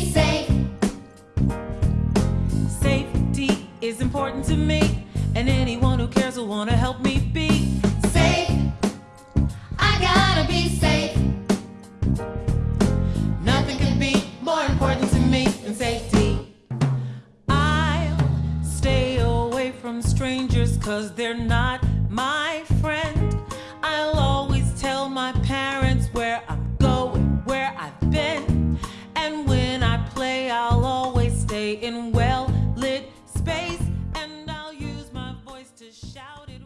safe. Safety is important to me, and anyone who cares will want to help me be safe. I gotta be safe. Nothing can be more important to me than safety. I'll stay away from strangers, cause they're not my friend. I'll always tell my parents. in well-lit space and I'll use my voice to shout it